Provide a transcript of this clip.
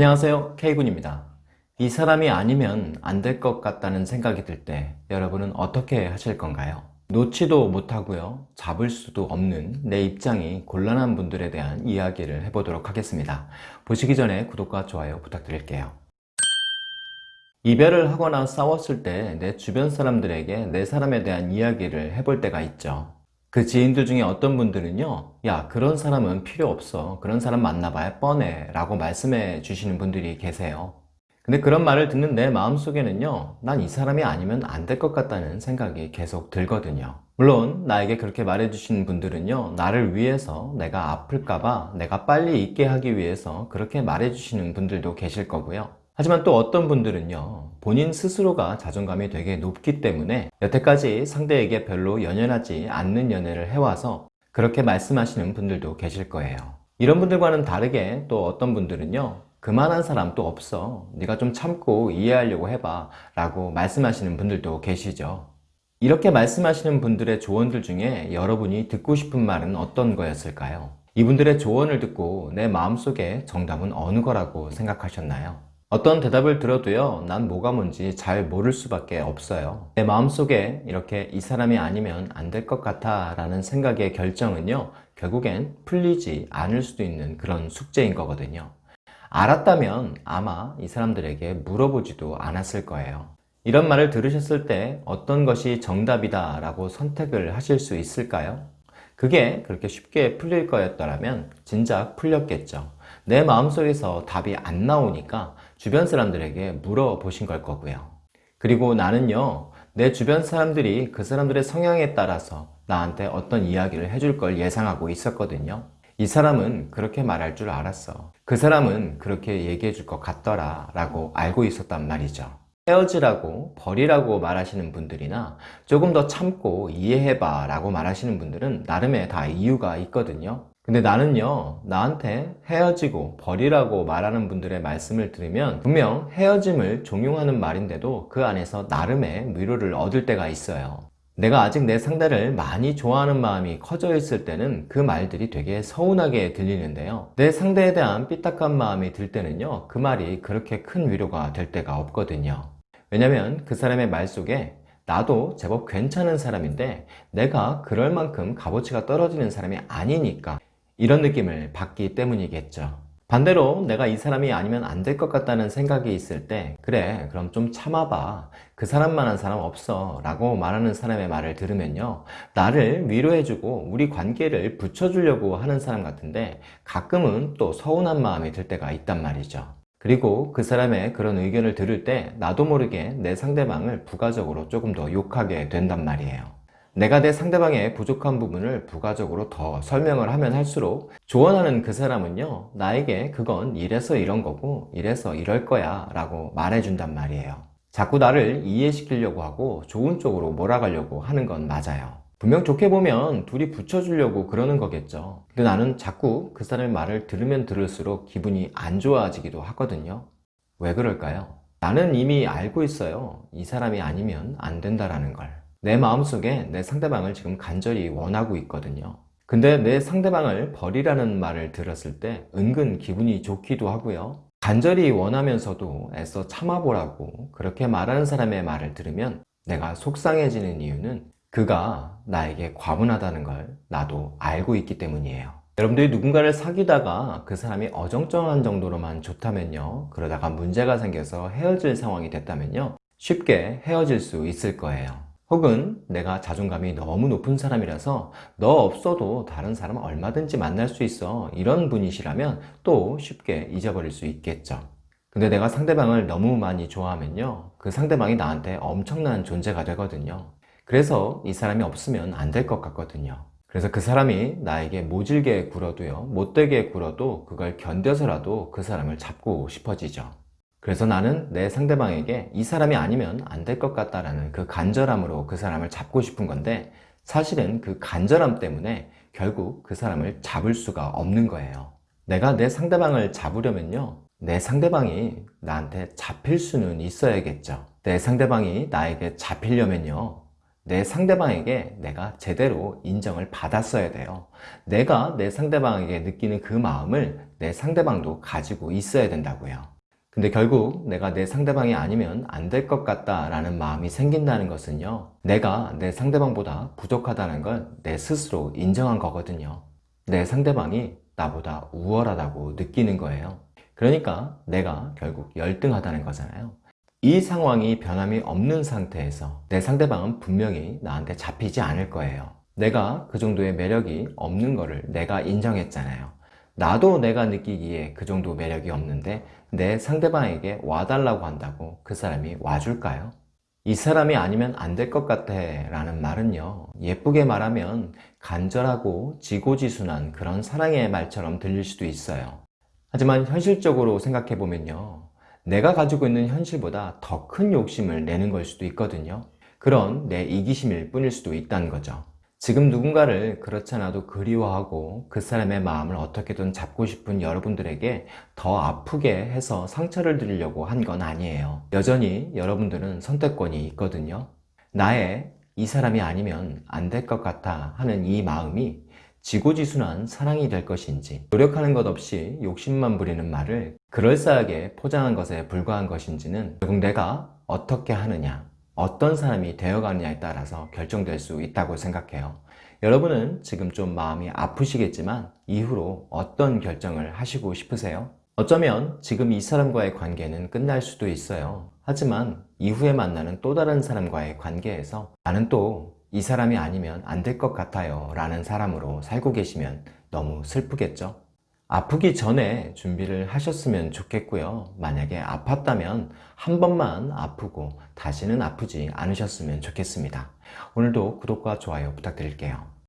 안녕하세요. K군입니다. 이 사람이 아니면 안 될 것 같다는 생각이 들 때 여러분은 어떻게 하실 건가요? 놓지도 못하고요. 잡을 수도 없는 내 입장이 곤란한 분들에 대한 이야기를 해보도록 하겠습니다. 보시기 전에 구독과 좋아요 부탁드릴게요. 이별을 하거나 싸웠을 때 내 주변 사람들에게 내 사람에 대한 이야기를 해볼 때가 있죠 그 지인들 중에 어떤 분들은요 야 그런 사람은 필요 없어. 그런 사람 만나봐야 뻔해. 라고 말씀해 주시는 분들이 계세요. 근데 그런 말을 듣는 내 마음속에는요 난 이 사람이 아니면 안 될 것 같다는 생각이 계속 들거든요. 물론 나에게 그렇게 말해 주시는 분들은요 나를 위해서 내가 아플까봐 내가 빨리 잊게 하기 위해서 그렇게 말해 주시는 분들도 계실 거고요 하지만 또 어떤 분들은요 본인 스스로가 자존감이 되게 높기 때문에 여태까지 상대에게 별로 연연하지 않는 연애를 해와서 그렇게 말씀하시는 분들도 계실 거예요 이런 분들과는 다르게 또 어떤 분들은요 그만한 사람 또 없어 네가 좀 참고 이해하려고 해봐 라고 말씀하시는 분들도 계시죠 이렇게 말씀하시는 분들의 조언들 중에 여러분이 듣고 싶은 말은 어떤 거였을까요? 이분들의 조언을 듣고 내 마음속에 정답은 어느 거라고 생각하셨나요? 어떤 대답을 들어도요 난 뭐가 뭔지 잘 모를 수밖에 없어요. 내 마음속에 이렇게 이 사람이 아니면 안 될 것 같아 라는 생각의 결정은요 결국엔 풀리지 않을 수도 있는 그런 숙제인 거거든요. 알았다면 아마 이 사람들에게 물어보지도 않았을 거예요. 이런 말을 들으셨을 때 어떤 것이 정답이다 라고 선택을 하실 수 있을까요? 그게 그렇게 쉽게 풀릴 거였더라면 진작 풀렸겠죠 내 마음속에서 답이 안 나오니까 주변 사람들에게 물어보신 걸 거고요. 그리고 나는요 내 주변 사람들이 그 사람들의 성향에 따라서 나한테 어떤 이야기를 해줄 걸 예상하고 있었거든요. 이 사람은 그렇게 말할 줄 알았어. 그 사람은 그렇게 얘기해 줄 것 같더라 라고 알고 있었단 말이죠 헤어지라고 버리라고 말하시는 분들이나 조금 더 참고 이해해봐 라고 말하시는 분들은 나름의 다 이유가 있거든요. 근데 나는요 나한테 헤어지고 버리라고 말하는 분들의 말씀을 들으면 분명 헤어짐을 종용하는 말인데도 그 안에서 나름의 위로를 얻을 때가 있어요. 내가 아직 내 상대를 많이 좋아하는 마음이 커져 있을 때는 그 말들이 되게 서운하게 들리는데요. 내 상대에 대한 삐딱한 마음이 들 때는요 그 말이 그렇게 큰 위로가 될 때가 없거든요 왜냐면 그 사람의 말 속에 나도 제법 괜찮은 사람인데 내가 그럴 만큼 값어치가 떨어지는 사람이 아니니까 이런 느낌을 받기 때문이겠죠. 반대로 내가 이 사람이 아니면 안 될 것 같다는 생각이 있을 때 그래 그럼 좀 참아봐. 그 사람만한 사람 없어 라고 말하는 사람의 말을 들으면요. 나를 위로해주고 우리 관계를 붙여주려고 하는 사람 같은데 가끔은 또 서운한 마음이 들 때가 있단 말이죠 그리고 그 사람의 그런 의견을 들을 때 나도 모르게 내 상대방을 부가적으로 조금 더 욕하게 된단 말이에요. 내가 내 상대방의 부족한 부분을 부가적으로 더 설명을 하면 할수록 조언하는 그 사람은요 나에게 그건 이래서 이런 거고 이래서 이럴 거야 라고 말해준단 말이에요. 자꾸 나를 이해시키려고 하고 좋은 쪽으로 몰아가려고 하는 건 맞아요 분명 좋게 보면 둘이 붙여주려고 그러는 거겠죠. 근데 나는 자꾸 그 사람의 말을 들으면 들을수록 기분이 안 좋아지기도 하거든요. 왜 그럴까요? 나는 이미 알고 있어요. 이 사람이 아니면 안 된다라는 걸 내 마음속에 내 상대방을 지금 간절히 원하고 있거든요. 근데 내 상대방을 버리라는 말을 들었을 때 은근 기분이 좋기도 하고요. 간절히 원하면서도 애써 참아보라고 그렇게 말하는 사람의 말을 들으면 내가 속상해지는 이유는 그가 나에게 과분하다는 걸 나도 알고 있기 때문이에요. 여러분들이 누군가를 사귀다가 그 사람이 어정쩡한 정도로만 좋다면요 그러다가 문제가 생겨서 헤어질 상황이 됐다면요 쉽게 헤어질 수 있을 거예요. 혹은 내가 자존감이 너무 높은 사람이라서 너 없어도 다른 사람 얼마든지 만날 수 있어 이런 분이시라면 또 쉽게 잊어버릴 수 있겠죠. 근데 내가 상대방을 너무 많이 좋아하면요 그 상대방이 나한테 엄청난 존재가 되거든요 그래서 이 사람이 없으면 안 될 것 같거든요. 그래서 그 사람이 나에게 모질게 굴어도요 못되게 굴어도 그걸 견뎌서라도 그 사람을 잡고 싶어지죠. 그래서 나는 내 상대방에게 이 사람이 아니면 안 될 것 같다라는 그 간절함으로 그 사람을 잡고 싶은 건데 사실은 그 간절함 때문에 결국 그 사람을 잡을 수가 없는 거예요. 내가 내 상대방을 잡으려면요 내 상대방이 나한테 잡힐 수는 있어야겠죠. 내 상대방이 나에게 잡히려면요 내 상대방에게 내가 제대로 인정을 받았어야 돼요. 내가 내 상대방에게 느끼는 그 마음을 내 상대방도 가지고 있어야 된다고요. 근데 결국 내가 내 상대방이 아니면 안 될 것 같다 라는 마음이 생긴다는 것은요 내가 내 상대방보다 부족하다는 걸 내 스스로 인정한 거거든요 내 상대방이 나보다 우월하다고 느끼는 거예요 그러니까 내가 결국 열등하다는 거잖아요 이 상황이 변함이 없는 상태에서 내 상대방은 분명히 나한테 잡히지 않을 거예요. 내가 그 정도의 매력이 없는 거를 내가 인정했잖아요. 나도 내가 느끼기에 그 정도 매력이 없는데 내 상대방에게 와달라고 한다고 그 사람이 와줄까요? 이 사람이 아니면 안 될 것 같아 라는 말은요 예쁘게 말하면 간절하고 지고지순한 그런 사랑의 말처럼 들릴 수도 있어요. 하지만 현실적으로 생각해 보면요 내가 가지고 있는 현실보다 더 큰 욕심을 내는 걸 수도 있거든요. 그런 내 이기심일 뿐일 수도 있다는 거죠. 지금 누군가를 그렇지 않아도 그리워하고 그 사람의 마음을 어떻게든 잡고 싶은 여러분들에게 더 아프게 해서 상처를 드리려고 한 건 아니에요. 여전히 여러분들은 선택권이 있거든요. 나의 이 사람이 아니면 안 될 것 같아 하는 이 마음이 지고지순한 사랑이 될 것인지 노력하는 것 없이 욕심만 부리는 말을 그럴싸하게 포장한 것에 불과한 것인지는 결국 내가 어떻게 하느냐 어떤 사람이 되어가느냐에 따라서 결정될 수 있다고 생각해요 여러분은 지금 좀 마음이 아프시겠지만 이후로 어떤 결정을 하시고 싶으세요? 어쩌면 지금 이 사람과의 관계는 끝날 수도 있어요 하지만 이후에 만나는 또 다른 사람과의 관계에서 나는 또 이 사람이 아니면 안 될 것 같아요 라는 사람으로 살고 계시면 너무 슬프겠죠? 아프기 전에 준비를 하셨으면 좋겠고요. 만약에 아팠다면 한 번만 아프고 다시는 아프지 않으셨으면 좋겠습니다. 오늘도 구독과 좋아요 부탁드릴게요